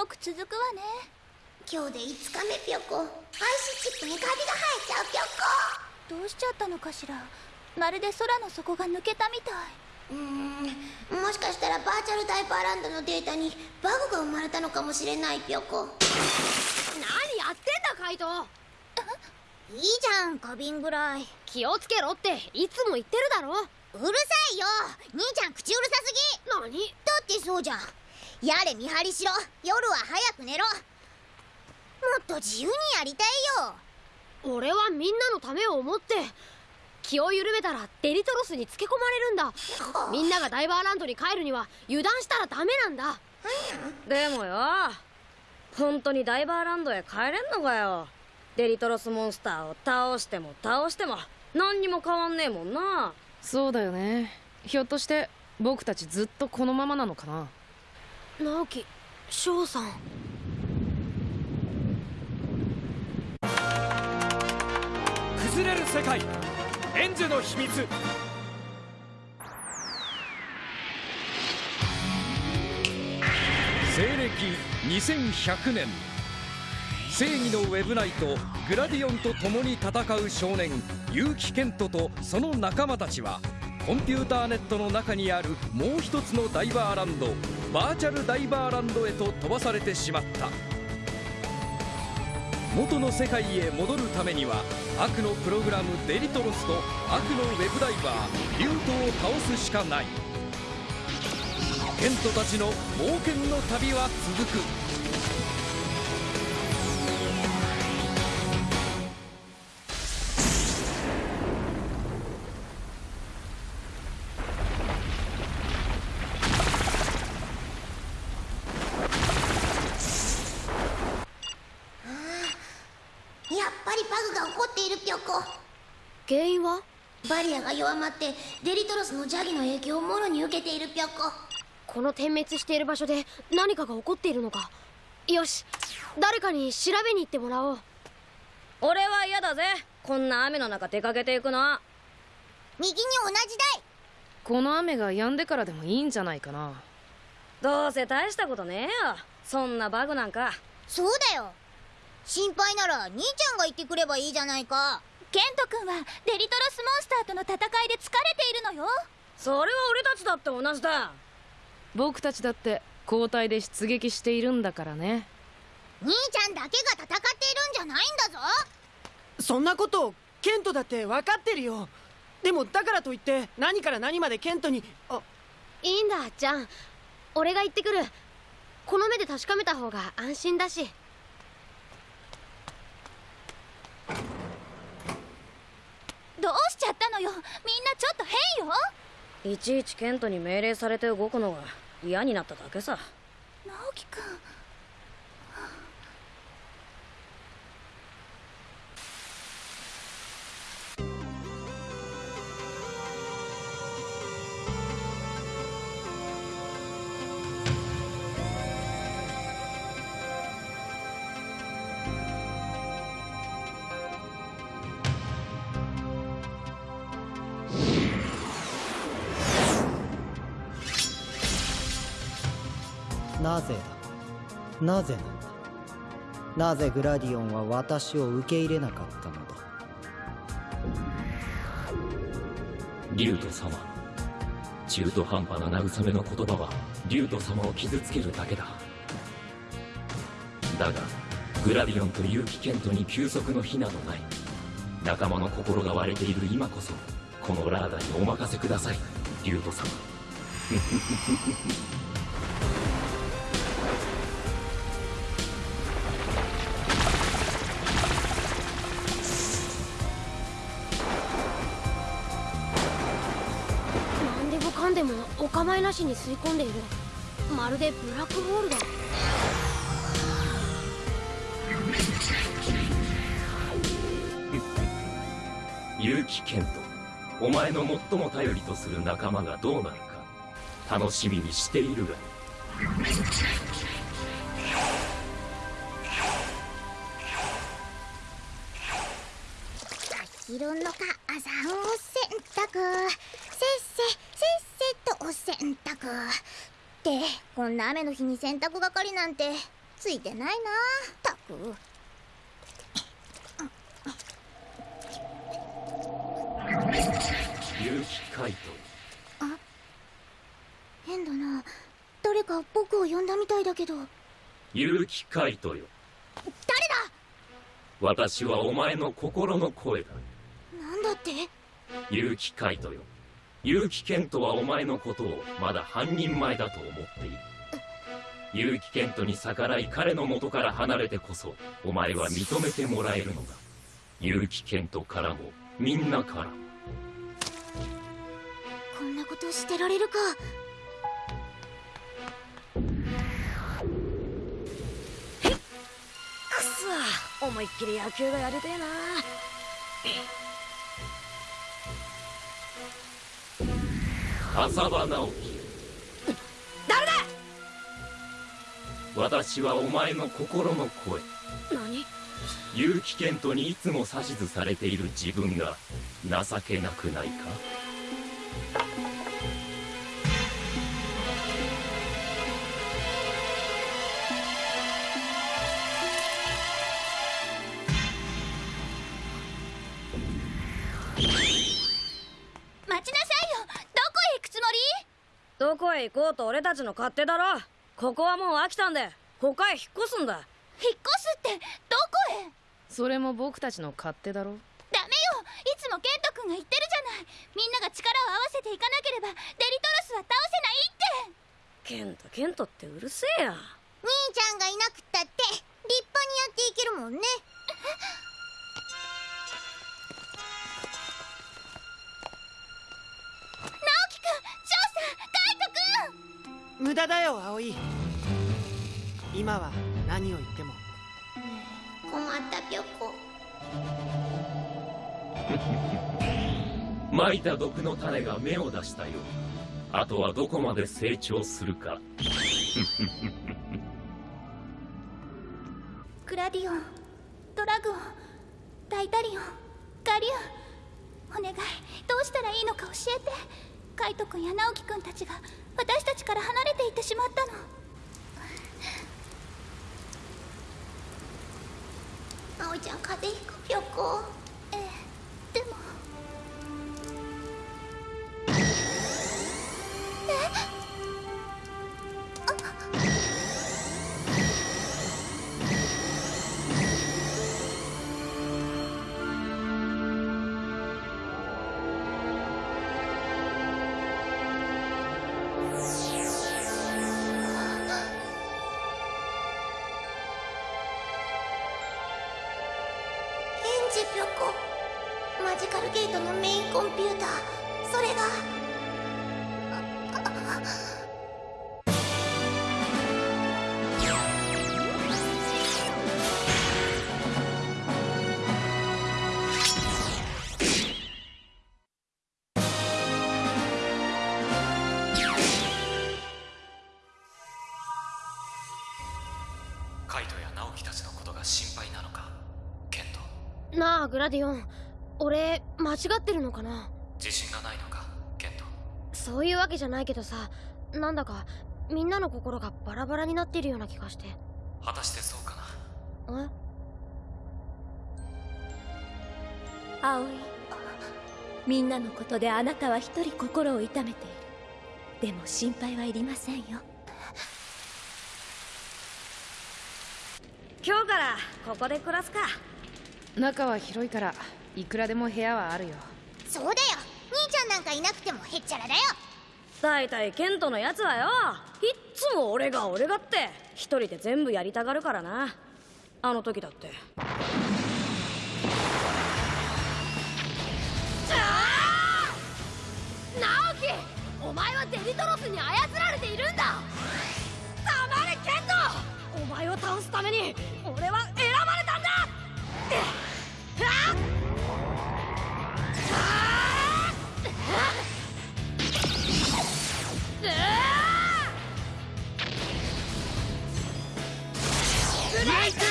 よく続くわね。今日で5日目ぴょこ。アイスチップにカビが生えちゃうぴょこ。どうしちゃったのかしら。まるで空の底が抜けたみたい。うーん。もしかしたらバーチャルダイバーランドのデータにバグが生まれたのかもしれないぴょこ。何やってんだカイト。いいじゃん花瓶ぐらい。気をつけろっていつも言ってるだろ。うるさいよ。兄ちゃん口うるさすぎ。何？だってそうじゃんやれ見張りしろ。夜は早く寝ろ。もっと自由にやりたいよ。俺はみんなのためを思って気を緩めたらデリトロスにつけ込まれるんだ。みんながダイバーランドに帰るには油断したらダメなんだ。でもよ。本当にダイバーランドへ帰れんのかよ。デリトロスモンスターを倒しても倒しても。何にも変わんねえもんな。そうだよね。ひょっとして僕たちずっとこのままなのかな？直樹翔さん。崩れる世界エンジュの秘密。西暦2100年。正義のウェブナイトグラディオンと共に戦う少年結城健人とその仲間たちはコンピューターネットの中にあるもう一つのダイバーランドバーチャルダイバーランドへと飛ばされてしまった。元の世界へ戻るためには悪のプログラムデリトロスと悪のウェブダイバーリュートを倒すしかない。ケントたちの冒険の旅は続く。原因は？バリアが弱まってデリトロスの邪気の影響をもろに受けているピョコこの点滅している場所で何かが起こっているのか。よし誰かに調べに行ってもらおう。俺は嫌だぜ。こんな雨の中出かけていくの右に同じだい。この雨が止んでからでもいいんじゃないかな。どうせ大したことねえよ。そんなバグなんか。そうだよ心配なら兄ちゃんが言ってくればいいじゃないか。ケント君はデリトロスモンスターとの戦いで疲れているのよ。それは俺たちだって同じだ。僕たちだって交代で出撃しているんだからね。兄ちゃんだけが戦っているんじゃないんだぞ。そんなことケントだって分かってるよ。でもだからといって何から何までケントにあ。いいんだじゃん。俺が行ってくる。この目で確かめた方が安心だしどうしちゃったのよ。みんなちょっと変よ。いちいちケントに命令されて動くのが嫌になっただけさ。直樹君なぜだ？なぜなんだ？なぜグラディオンは私を受け入れなかったのだ？リュウト様。中途半端な慰めの言葉はリュウト様を傷つけるだけだ。だがグラディオンと結城ケントに休息の日などない。仲間の心が割れている今こそこのラーダにお任せください。リュウト様。でもお構いなしに吸い込んでいる。まるでブラックホールだ。結城健人お前の最も頼りとする仲間がどうなるか楽しみにしているが。ってこんな雨の日に洗濯係なんてついてないな。たく。結城海斗変だな。誰か僕を呼んだみたいだけど。結城海斗よ。誰だ？私はお前の心の声だ。なんだって？結城海斗よ結城健人はお前のことをまだ半人前だと思っている。結城健人に逆らい彼の元から離れてこそお前は認めてもらえるのだ。結城健人からもみんなから。こんなことしてられるか。くそ。思いっきり野球がやりてえな。浅場直樹誰だ！私はお前の心の声。何？結城健人にいつも指図されている自分が情けなくないか？うと俺たちの勝手だろ。ここはもう飽きたんで。他へ引っ越すんだ。引っ越すってどこへ？それも僕たちの勝手だろ。ダメよ。いつもケント君が言ってるじゃない。みんなが力を合わせていかなければデリトロスは倒せないって。ケントケントってうるせえや。兄ちゃんがいなくったって立派にやっていけるもんね無駄だよ葵。今は何を言っても。困ったぴょこ。まいた毒の種が芽を出したよ。あとはどこまで成長するか。グラディオンドラグオンタイタリオンガリュン。お願い。どうしたらいいのか教えて。カイト君や直樹君たちが私たちから離ってしまったの。葵ちゃん風邪ひくぴょこグラディオン俺間違ってるのかな？自信がないのかケント。そういうわけじゃないけどさなんだかみんなの心がバラバラになってるような気がして。果たしてそうかな？え？葵みんなのことであなたは一人心を痛めている。でも心配はいりませんよ。今日からここで暮らすか中は広いからいくらでも部屋はあるよ。そうだよ。兄ちゃんなんかいなくてもへっちゃらだよ。大体ケントのやつはよ。いっつも俺が俺がって。一人で全部やりたがるからな。あの時だって。直樹！お前はデリトロスに操られているんだ！黙れケントお前を倒すために俺は選ばれたんだブレイク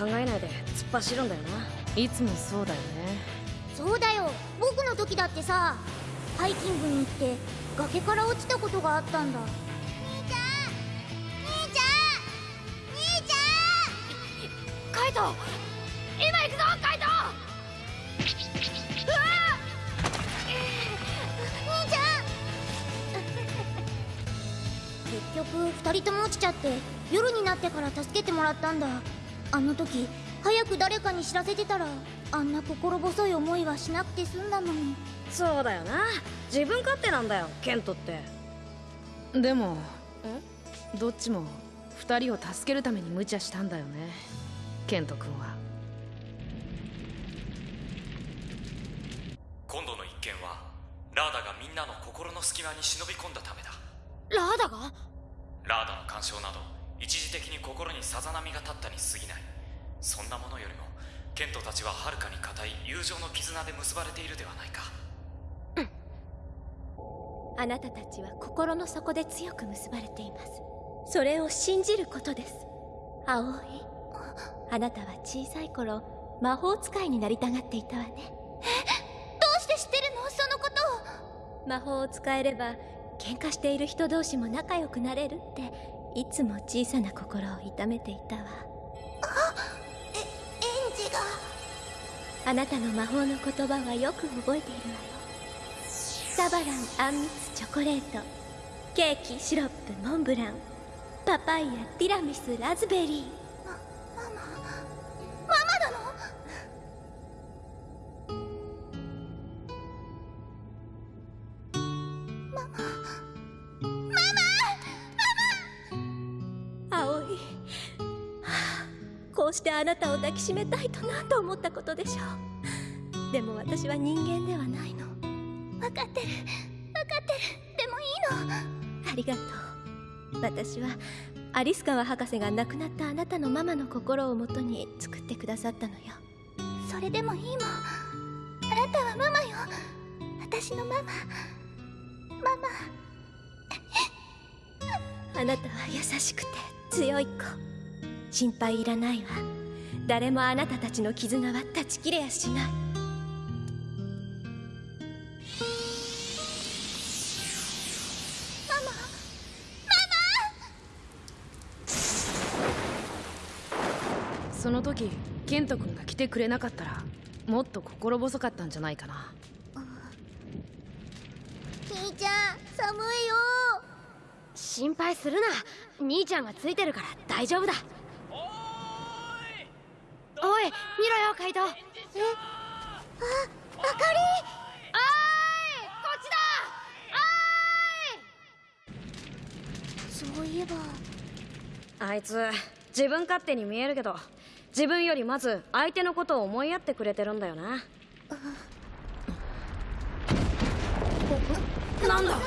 考えないで突っ走るんだよな。いつもそうだよね。そうだよ。僕の時だってさハイキングに行って崖から落ちたことがあったんだ。兄ちゃん兄ちゃん兄ちゃん。カイト今行くぞカイト！うわ兄ちゃん。結局二人とも落ちちゃって夜になってから助けてもらったんだあの時早く誰かに知らせてたらあんな心細い思いはしなくて済んだのに。そうだよな。自分勝手なんだよケントって。でもどっちも二人を助けるために無茶したんだよねケント君は。今度の一件はラーダがみんなの心の隙間に忍び込んだためだ。ラーダが？ラーダの干渉など一時的に心にさざ波が立ったに過ぎない。そんなものよりもケントたちははるかに固い友情の絆で結ばれているではないか。うん。あなたたちは心の底で強く結ばれています。それを信じることです。葵あなたは小さい頃魔法使いになりたがっていたわね。えどうして知ってるの？そのことを。魔法を使えれば喧嘩している人同士も仲良くなれるって。いつも小さな心を痛めていたわ。えエンジが。あなたの魔法の言葉はよく覚えているわよ。サバランあんみつチョコレートケーキシロップモンブランパパイヤティラミスラズベリー。あなたを抱きしめたいと何と思ったことでしょう。でも私は人間ではないの。分かってる。分かってる。でもいいの。ありがとう。私はアリス川博士が亡くなったあなたのママの心をもとに作ってくださったのよ。それでもいいもんあなたはママよ。私のママ。ママ。あなたは優しくて強い子。心配いらないわ誰もあなたたちの絆は断ち切れやしない。ママ。その時ケント君が来てくれなかったらもっと心細かったんじゃないかな。兄ちゃん寒いよ。心配するな。兄ちゃんがついてるから大丈夫だおい見ろよカイトえ？ああかり。おーいこっちだ。そういえば。あいつ自分勝手に見えるけど自分よりまず相手のことを思いやってくれてるんだよな。なんだ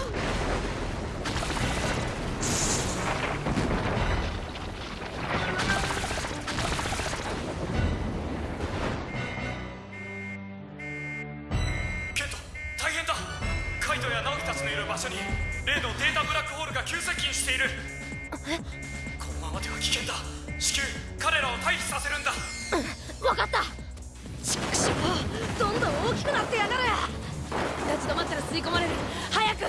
場所に例のデータブラックホールが急接近している。このままでは危険だ。至急彼らを退避させるんだ。分かった。ちくしょうどんどん大きくなってやがる。立ち止まったら吸い込まれる。早く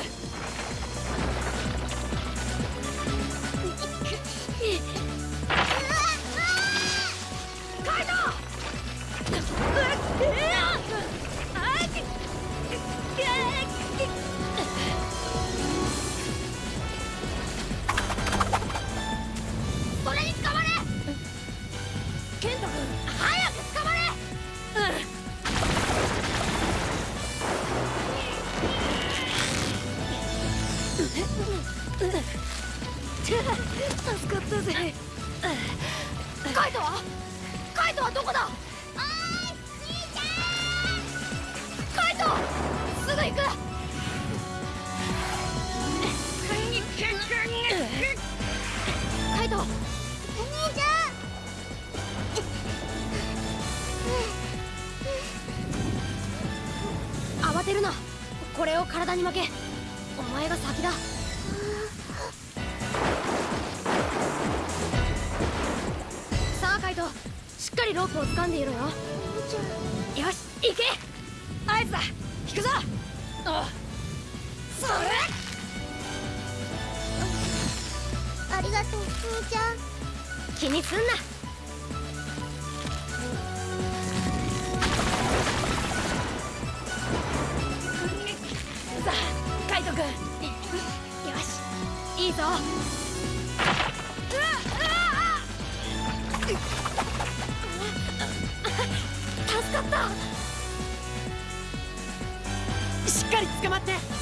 慌てるな。これを体に負けお前が先だ。さあカイトしっかりロープを掴んでいろよ。よし行け。合図だ。引くぞ。あそれ。ありがとう兄ちゃん。気にすんな君よしいいぞ。助かった。しっかり捕まって。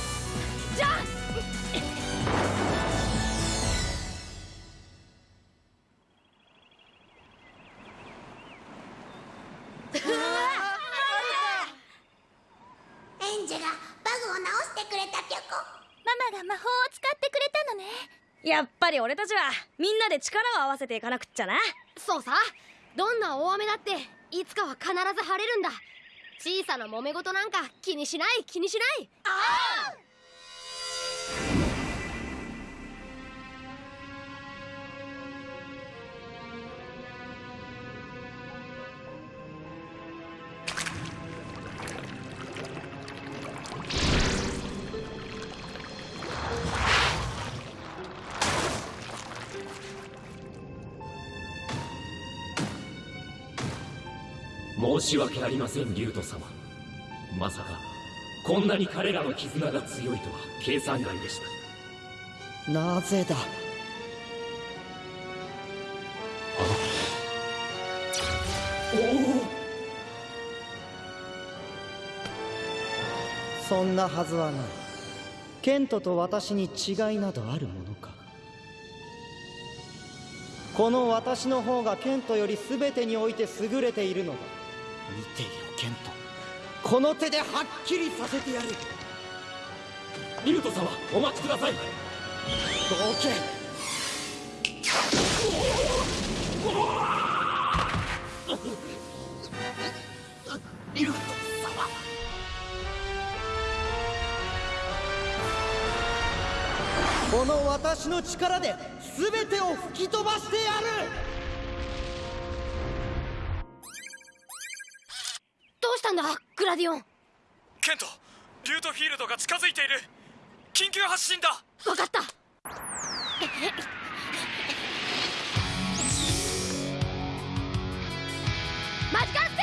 俺たちはみんなで力を合わせていかなくっちゃな。そうさ。どんな大雨だっていつかは必ず晴れるんだ。小さな揉め事なんか気にしない気にしない。ああし訳ありませんリュウト様。まさかこんなに彼らの絆が強いとは計算外でした。なぜだ？そんなはずはない。ケントと私に違いなどあるものか。この私の方がケントより全てにおいて優れているのだ。見ていろケント。この手ではっきりさせてやる。リュウト様お待ちください。どけリュウト様。この私の力で全てを吹き飛ばしてやるたんだグラディオン。ケントリュートフィールドが近づいている。緊急発進だ。分かった。マジカル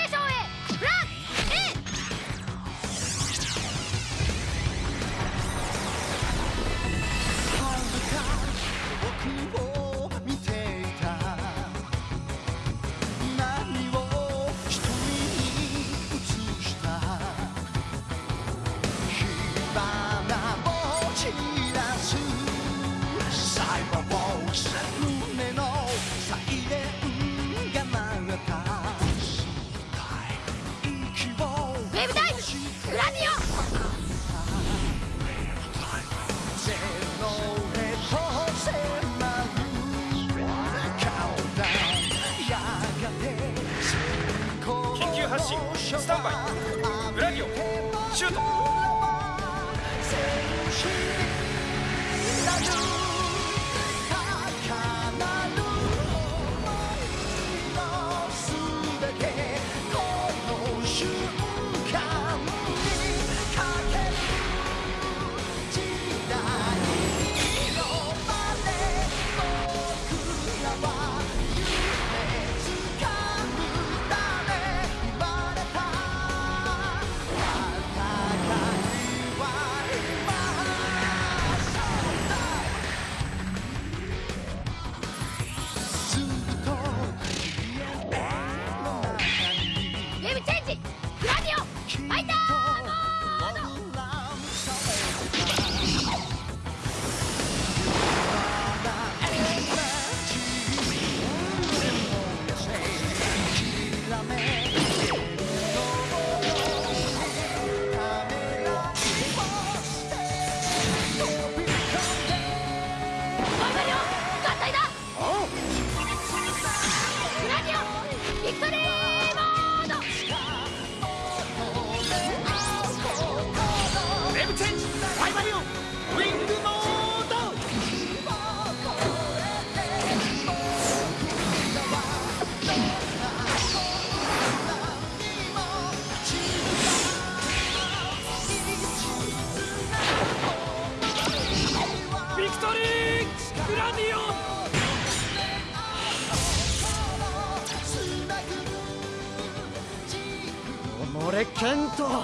俺ケント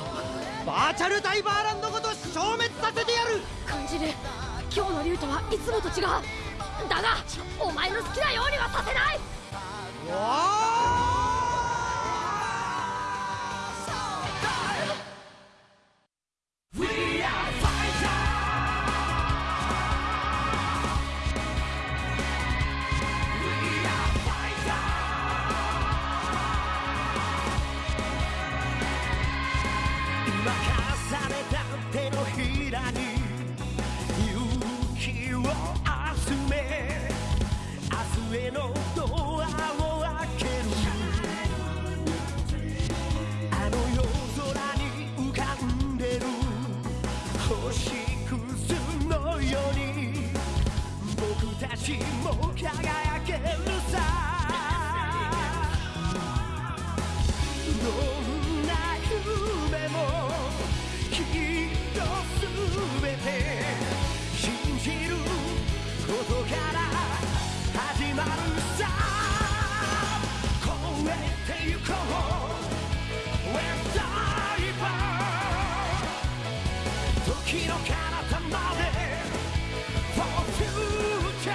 バーチャルダイバーランドごと消滅させてやる。感じる今日の竜とはいつもと違う。だがお前の好きなようにはさせない。今明日へのドアを開けるあの夜空に浮かんでる星屑のように僕たちも輝けるさどんな夢もきっとすべて信じることかてゆこう When Diver 時の彼方まで For Future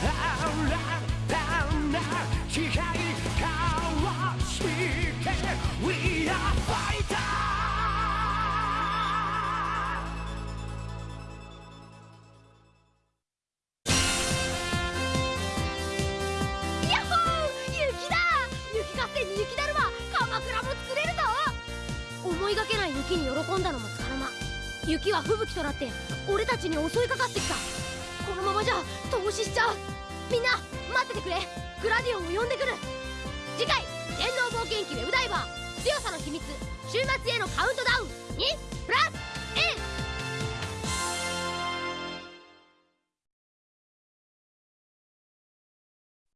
新たな雪は吹雪となって俺たちに襲いかかってきた。このままじゃ投資しちゃう。みんな待っててくれ。グラディオンを呼んでくる。次回「電脳冒険記ウェブダイバー強さの秘密週末へのカウントダウン」にプラス